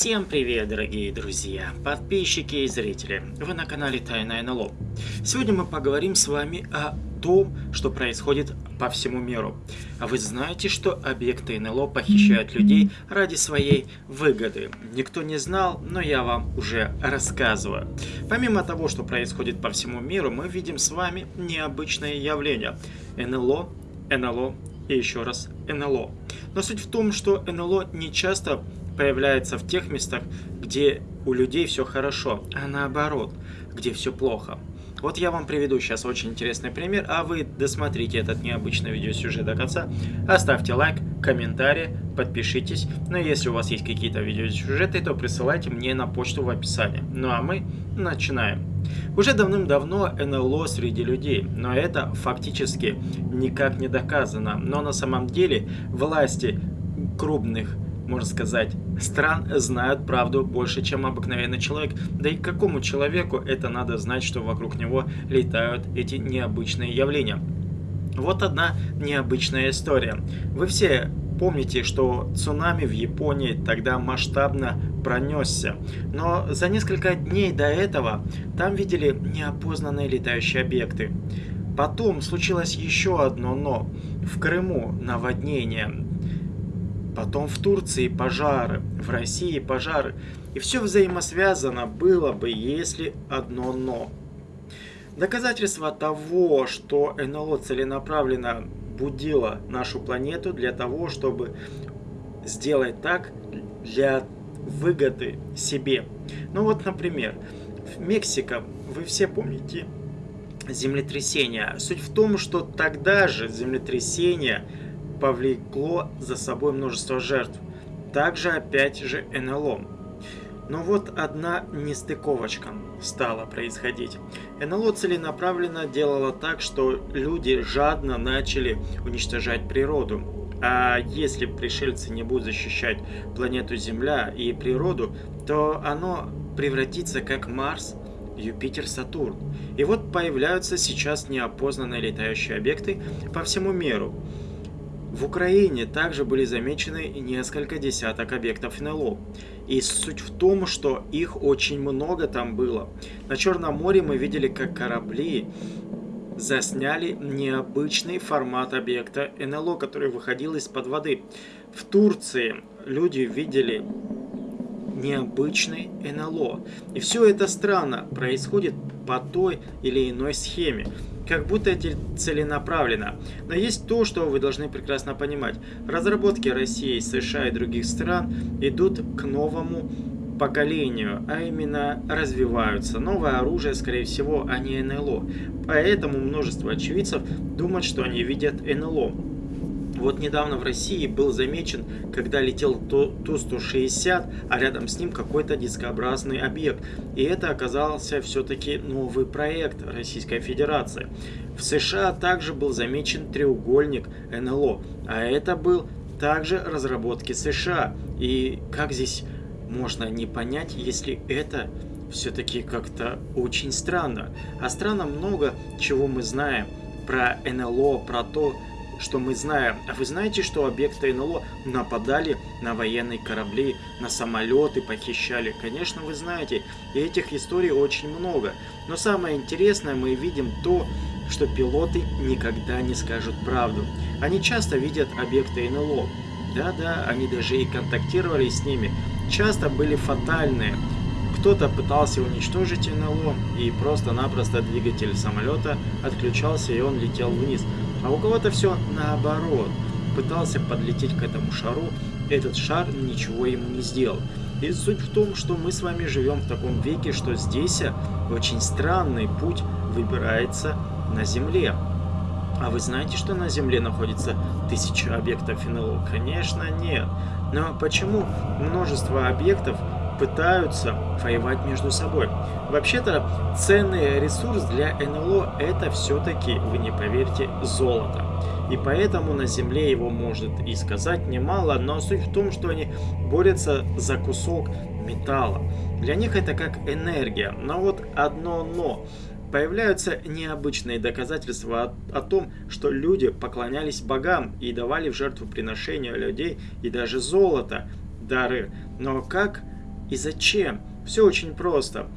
Всем привет, дорогие друзья, подписчики и зрители. Вы на канале Тайна НЛО. Сегодня мы поговорим с вами о том, что происходит по всему миру. А вы знаете, что объекты НЛО похищают людей ради своей выгоды? Никто не знал, но я вам уже рассказываю. Помимо того, что происходит по всему миру, мы видим с вами необычные явления. НЛО, НЛО и еще раз НЛО. Но суть в том, что НЛО не часто появляется в тех местах, где у людей все хорошо, а наоборот, где все плохо. Вот я вам приведу сейчас очень интересный пример, а вы досмотрите этот необычный видеосюжет до конца. Оставьте лайк, комментарий, подпишитесь. Но если у вас есть какие-то видеосюжеты, то присылайте мне на почту в описании. Ну а мы начинаем. Уже давным-давно НЛО среди людей, но это фактически никак не доказано. Но на самом деле власти крупных можно сказать, стран знают правду больше, чем обыкновенный человек. Да и какому человеку это надо знать, что вокруг него летают эти необычные явления? Вот одна необычная история. Вы все помните, что цунами в Японии тогда масштабно пронесся. Но за несколько дней до этого там видели неопознанные летающие объекты. Потом случилось еще одно «но». В Крыму наводнение, потом в Турции пожары, в России пожары. И все взаимосвязано было бы, если одно «но». Доказательство того, что НЛО целенаправленно будило нашу планету для того, чтобы сделать так для выгоды себе. Ну вот, например, в Мексика, вы все помните землетрясение. Суть в том, что тогда же землетрясение повлекло за собой множество жертв. Также опять же НЛО. Но вот одна нестыковочка стала происходить. НЛО целенаправленно делало так, что люди жадно начали уничтожать природу. А если пришельцы не будут защищать планету Земля и природу, то оно превратится как Марс, Юпитер, Сатурн. И вот появляются сейчас неопознанные летающие объекты по всему миру. В Украине также были замечены несколько десяток объектов НЛО. И суть в том, что их очень много там было. На Черном море мы видели, как корабли засняли необычный формат объекта НЛО, который выходил из-под воды. В Турции люди видели необычный НЛО. И все это странно происходит по той или иной схеме как будто это целенаправленно. Но есть то, что вы должны прекрасно понимать. Разработки России, США и других стран идут к новому поколению, а именно развиваются. Новое оружие, скорее всего, а не НЛО. Поэтому множество очевидцев думают, что они видят НЛО. Вот недавно в России был замечен, когда летел Ту-160, а рядом с ним какой-то дискообразный объект. И это оказался все-таки новый проект Российской Федерации. В США также был замечен треугольник НЛО, а это был также разработки США. И как здесь можно не понять, если это все-таки как-то очень странно. А странно много чего мы знаем про НЛО, про то, что мы знаем. А вы знаете, что объекты НЛО нападали на военные корабли, на самолеты, похищали? Конечно, вы знаете. И этих историй очень много. Но самое интересное, мы видим то, что пилоты никогда не скажут правду. Они часто видят объекты НЛО. Да-да, они даже и контактировали с ними. Часто были фатальные. Кто-то пытался уничтожить НЛО, и просто-напросто двигатель самолета отключался, и он летел вниз. А у кого-то все наоборот. Пытался подлететь к этому шару, этот шар ничего ему не сделал. И суть в том, что мы с вами живем в таком веке, что здесь очень странный путь выбирается на Земле. А вы знаете, что на Земле находится тысяча объектов НЛО? Конечно, нет. Но почему множество объектов пытаются воевать между собой. Вообще-то ценный ресурс для НЛО это все-таки, вы не поверите, золото. И поэтому на Земле его может и сказать немало, но суть в том, что они борются за кусок металла. Для них это как энергия. Но вот одно но. Появляются необычные доказательства о, о том, что люди поклонялись богам и давали в жертву приношения людей и даже золото, дары. Но как и зачем? Все очень просто.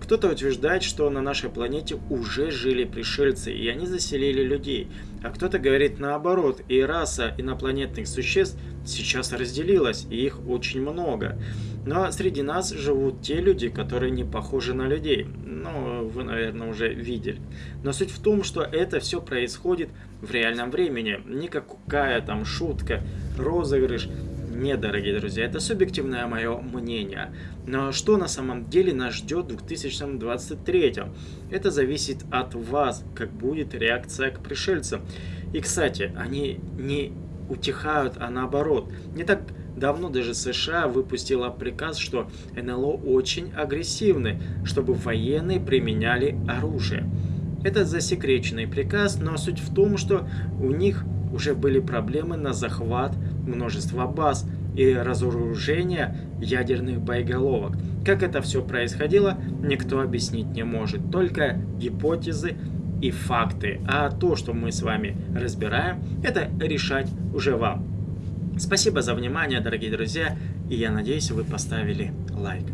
Кто-то утверждает, что на нашей планете уже жили пришельцы, и они заселили людей. А кто-то говорит наоборот, и раса инопланетных существ сейчас разделилась, и их очень много. Но среди нас живут те люди, которые не похожи на людей. Ну, вы, наверное, уже видели. Но суть в том, что это все происходит в реальном времени. Никакая там шутка, розыгрыш нет, дорогие друзья, это субъективное мое мнение. Но что на самом деле нас ждет в 2023? Это зависит от вас, как будет реакция к пришельцам. И, кстати, они не утихают, а наоборот. Не так давно даже США выпустила приказ, что НЛО очень агрессивны, чтобы военные применяли оружие. Это засекреченный приказ, но суть в том, что у них уже были проблемы на захват множества баз и разоружение ядерных боеголовок. Как это все происходило, никто объяснить не может, только гипотезы и факты. А то, что мы с вами разбираем, это решать уже вам. Спасибо за внимание, дорогие друзья, и я надеюсь, вы поставили лайк.